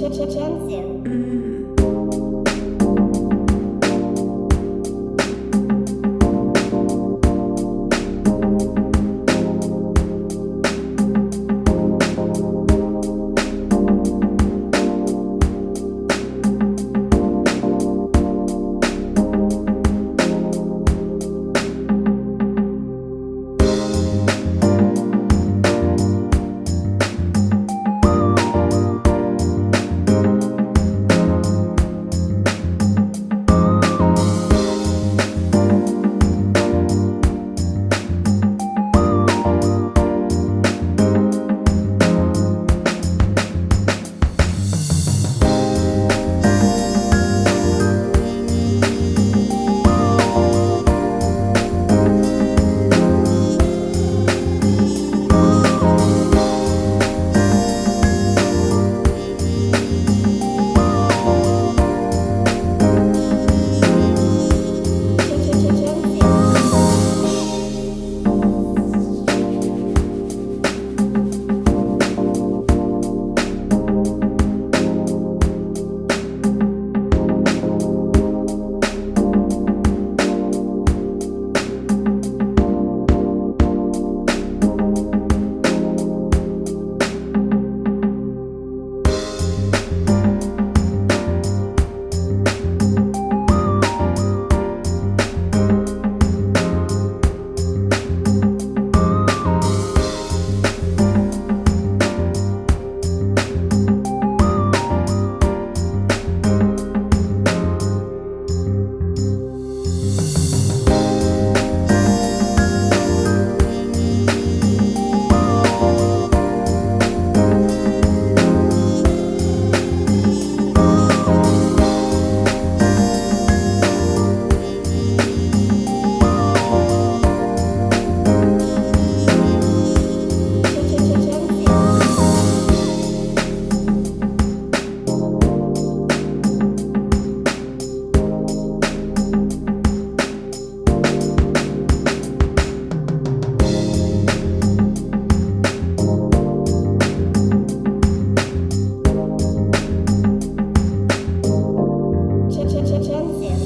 Ch-ch-ch-ch-chensu. chance.